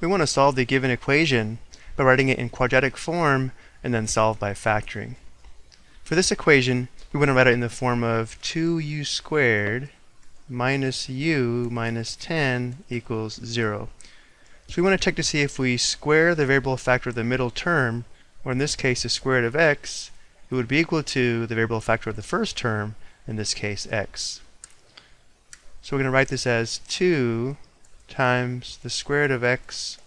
We want to solve the given equation by writing it in quadratic form and then solve by factoring. For this equation, we want to write it in the form of 2u squared minus u minus 10 equals 0. So we want to check to see if we square the variable factor of the middle term, or in this case the square root of x, it would be equal to the variable factor of the first term, in this case x. So we're going to write this as 2 times the square root of x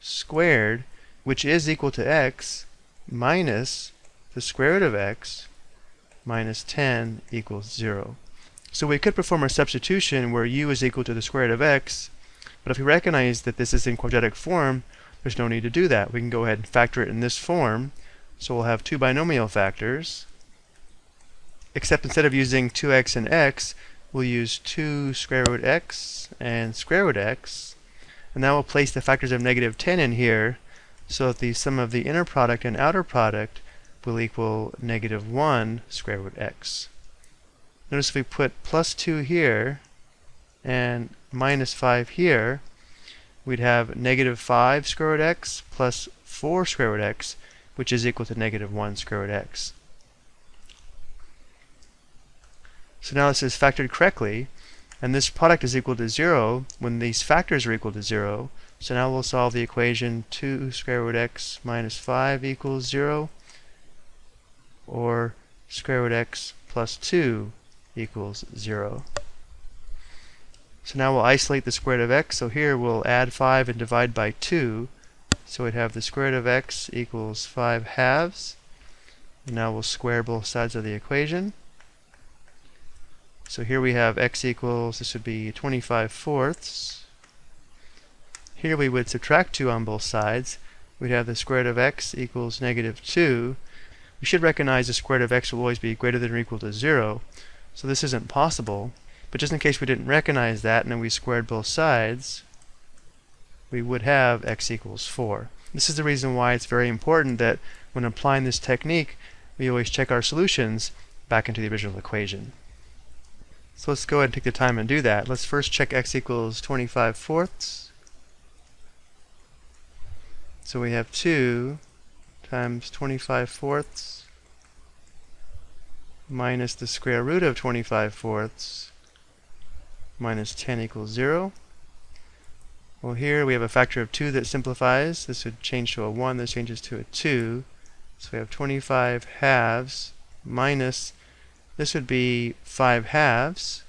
squared, which is equal to x, minus the square root of x minus 10 equals 0. So we could perform a substitution where u is equal to the square root of x, but if we recognize that this is in quadratic form, there's no need to do that. We can go ahead and factor it in this form. So we'll have two binomial factors, except instead of using 2x and x, we'll use 2 square root x and square root x. And now we'll place the factors of negative 10 in here so that the sum of the inner product and outer product will equal negative 1 square root x. Notice if we put plus 2 here and minus 5 here, we'd have negative 5 square root x plus 4 square root x, which is equal to negative 1 square root x. So now this is factored correctly, and this product is equal to 0 when these factors are equal to 0. So now we'll solve the equation 2 square root x minus 5 equals 0, or square root x plus 2 equals 0. So now we'll isolate the square root of x. So here we'll add 5 and divide by 2. So we'd have the square root of x equals 5 halves. And now we'll square both sides of the equation. So here we have x equals, this would be 25 fourths. Here we would subtract 2 on both sides. We'd have the square root of x equals negative 2. We should recognize the square root of x will always be greater than or equal to 0. So this isn't possible. But just in case we didn't recognize that and then we squared both sides, we would have x equals 4. This is the reason why it's very important that when applying this technique, we always check our solutions back into the original equation. So let's go ahead and take the time and do that. Let's first check x equals 25 fourths. So we have 2 times 25 fourths minus the square root of 25 fourths minus 10 equals 0. Well, here we have a factor of 2 that simplifies. This would change to a 1. This changes to a 2. So we have 25 halves minus, this would be 5 halves.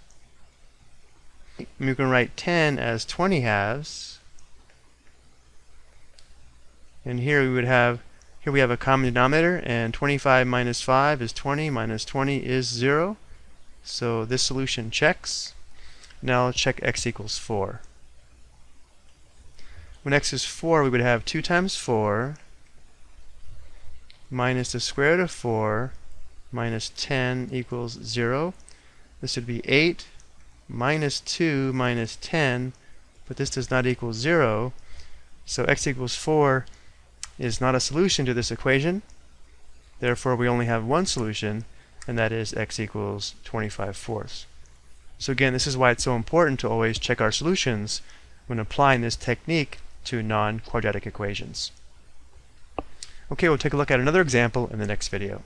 We can write 10 as 20 halves. And here we would have, here we have a common denominator, and 25 minus 5 is 20, minus 20 is 0. So this solution checks. Now let's check x equals 4. When x is 4, we would have 2 times 4 minus the square root of 4 minus 10 equals 0. This would be 8 minus 2 minus 10, but this does not equal 0. So x equals 4 is not a solution to this equation. Therefore, we only have one solution, and that is x equals 25 fourths. So again, this is why it's so important to always check our solutions when applying this technique to non-quadratic equations. Okay, we'll take a look at another example in the next video.